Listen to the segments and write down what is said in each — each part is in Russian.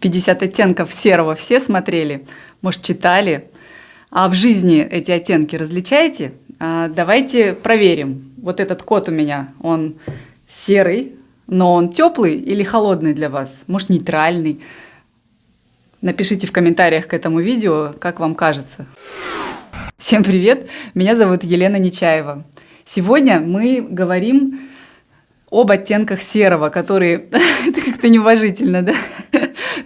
50 оттенков серого все смотрели? Может, читали? А в жизни эти оттенки различаете? А, давайте проверим. Вот этот кот у меня, он серый, но он теплый или холодный для вас? Может, нейтральный? Напишите в комментариях к этому видео, как вам кажется. Всем привет! Меня зовут Елена Нечаева. Сегодня мы говорим об оттенках серого, которые... Это как-то неуважительно, да?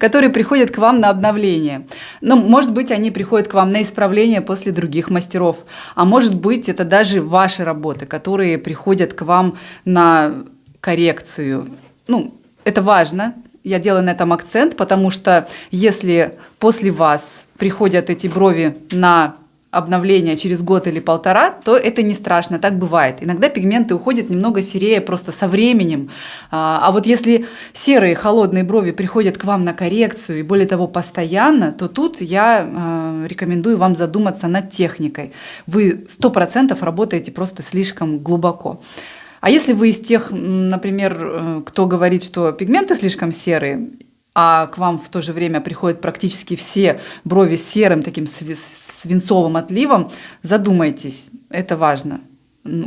Которые приходят к вам на обновление. Ну, может быть, они приходят к вам на исправление после других мастеров, а может быть, это даже ваши работы, которые приходят к вам на коррекцию. Ну, это важно, я делаю на этом акцент, потому что если после вас приходят эти брови на обновления через год или полтора, то это не страшно, так бывает. Иногда пигменты уходят немного серее просто со временем. А, а вот если серые холодные брови приходят к вам на коррекцию и более того постоянно, то тут я а, рекомендую вам задуматься над техникой. Вы 100% работаете просто слишком глубоко. А если вы из тех, например, э, кто говорит, что пигменты слишком серые, а к вам в то же время приходят практически все брови серым, таким свинцовым отливом, задумайтесь, это важно.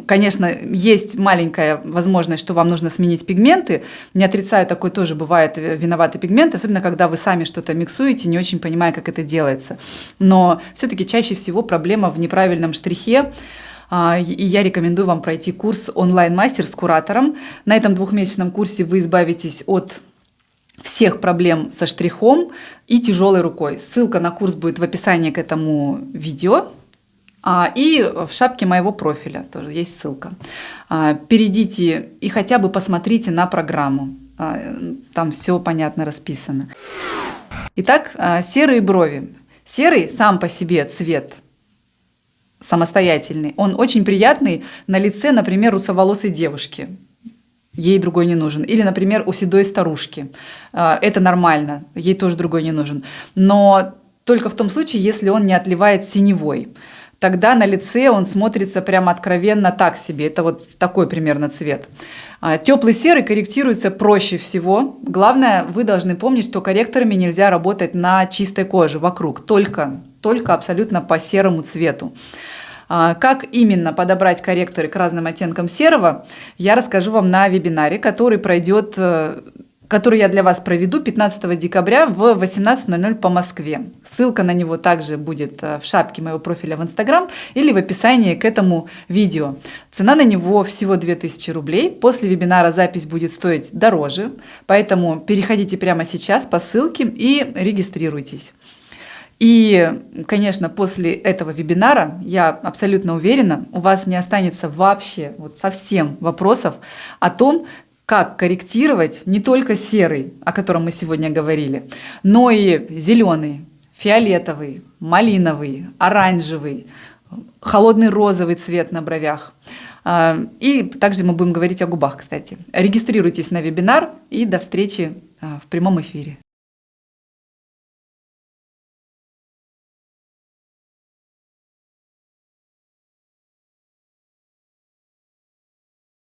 Конечно, есть маленькая возможность, что вам нужно сменить пигменты. Не отрицаю, такой тоже бывает э, виноватый пигмент, особенно когда вы сами что-то миксуете, не очень понимая, как это делается. Но все-таки чаще всего проблема в неправильном штрихе, а, и я рекомендую вам пройти курс онлайн-мастер с куратором. На этом двухмесячном курсе вы избавитесь от всех проблем со штрихом и тяжелой рукой. Ссылка на курс будет в описании к этому видео. А, и в шапке моего профиля тоже есть ссылка. А, перейдите и хотя бы посмотрите на программу. А, там все понятно расписано. Итак, серые брови. Серый сам по себе цвет самостоятельный. Он очень приятный на лице, например, русоволосой девушки ей другой не нужен. Или, например, у седой старушки. А, это нормально, ей тоже другой не нужен. Но только в том случае, если он не отливает синевой. Тогда на лице он смотрится прямо откровенно так себе. Это вот такой примерно цвет. А, Теплый серый корректируется проще всего. Главное, вы должны помнить, что корректорами нельзя работать на чистой коже вокруг, только, только абсолютно по серому цвету. А, как именно подобрать корректоры к разным оттенкам серого, я расскажу вам на вебинаре, который пройдет э, который я для вас проведу 15 декабря в 18.00 по Москве. Ссылка на него также будет э, в шапке моего профиля в Инстаграм или в описании к этому видео. Цена на него всего 2000 рублей. После вебинара запись будет стоить дороже, поэтому переходите прямо сейчас по ссылке и регистрируйтесь. И, конечно, после этого вебинара, я абсолютно уверена, у вас не останется вообще вот совсем вопросов о том, как корректировать не только серый, о котором мы сегодня говорили, но и зеленый, фиолетовый, малиновый, оранжевый, холодный розовый цвет на бровях. А, и также мы будем говорить о губах, кстати. Регистрируйтесь на вебинар и до встречи а, в прямом эфире.